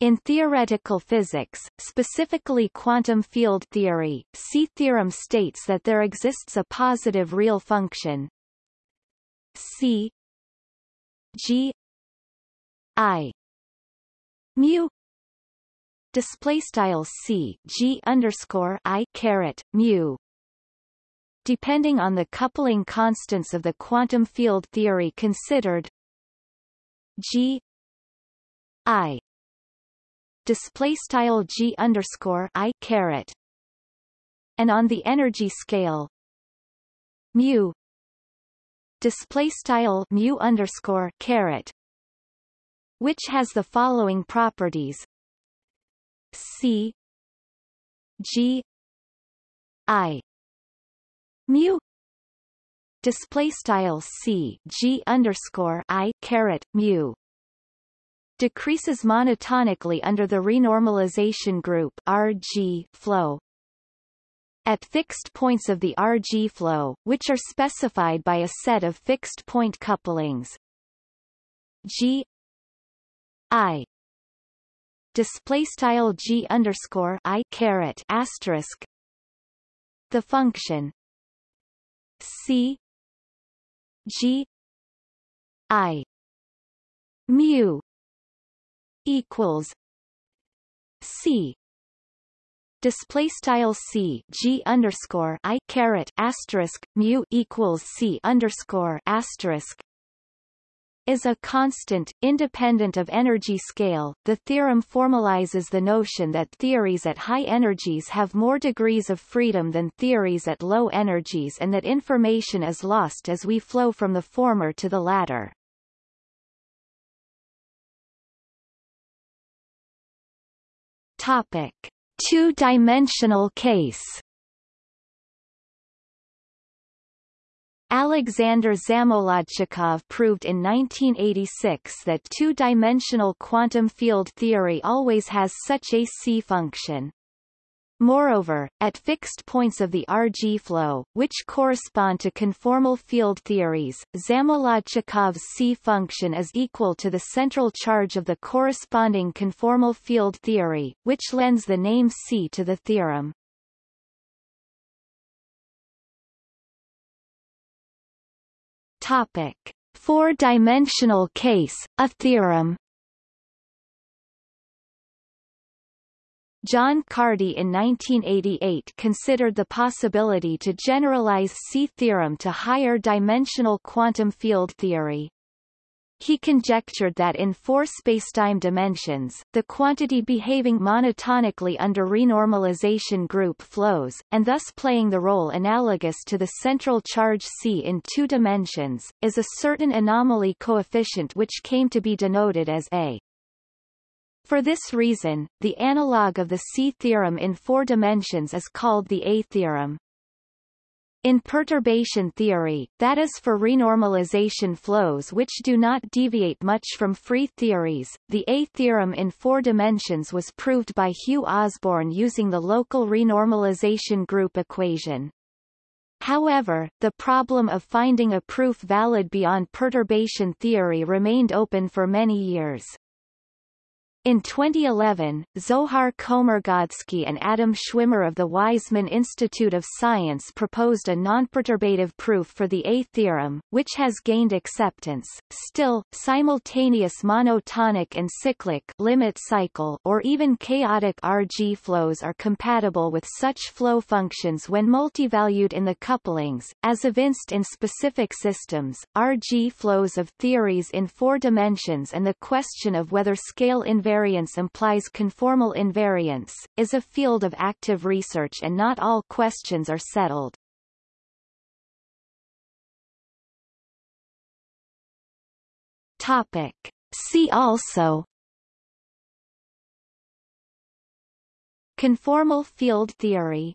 In theoretical physics, specifically quantum field theory, C theorem states that there exists a positive real function. C G I mu display style c g underscore i caret mu. Depending on the coupling constants of the quantum field theory considered g i display style g underscore i caret and on the energy scale mu display style mu underscore caret which has the following properties. C G I mu display style C G underscore I caret mu decreases monotonically under the renormalization group RG flow. At fixed points of the RG flow, which are specified by a set of fixed point couplings. G I. Display style g underscore i caret asterisk. The function. C g i. Mu equals c display style c g underscore i caret asterisk mu equals c underscore asterisk is a constant, independent of energy scale. The theorem formalizes the notion that theories at high energies have more degrees of freedom than theories at low energies and that information is lost as we flow from the former to the latter. Topic: Two-dimensional case. Alexander Zamolodchikov proved in 1986 that two-dimensional quantum field theory always has such a C function. Moreover, at fixed points of the RG flow, which correspond to conformal field theories, Zamolodchikov's C function is equal to the central charge of the corresponding conformal field theory, which lends the name C to the theorem. Topic: Four-dimensional case, a theorem. John Cardy in 1988 considered the possibility to generalize C theorem to higher dimensional quantum field theory. He conjectured that in four spacetime dimensions, the quantity behaving monotonically under renormalization group flows, and thus playing the role analogous to the central charge C in two dimensions, is a certain anomaly coefficient which came to be denoted as A. For this reason, the analog of the C theorem in four dimensions is called the A theorem. In perturbation theory, that is for renormalization flows which do not deviate much from free theories, the A theorem in four dimensions was proved by Hugh Osborn using the local renormalization group equation. However, the problem of finding a proof valid beyond perturbation theory remained open for many years. In 2011, Zohar Komargodski and Adam Schwimmer of the Weizmann Institute of Science proposed a nonperturbative proof for the A theorem, which has gained acceptance. Still, simultaneous monotonic and cyclic limit cycle or even chaotic RG flows are compatible with such flow functions when multivalued in the couplings, as evinced in specific systems, RG flows of theories in four dimensions and the question of whether scale invariance invariance implies conformal invariance, is a field of active research and not all questions are settled. Topic. See also Conformal field theory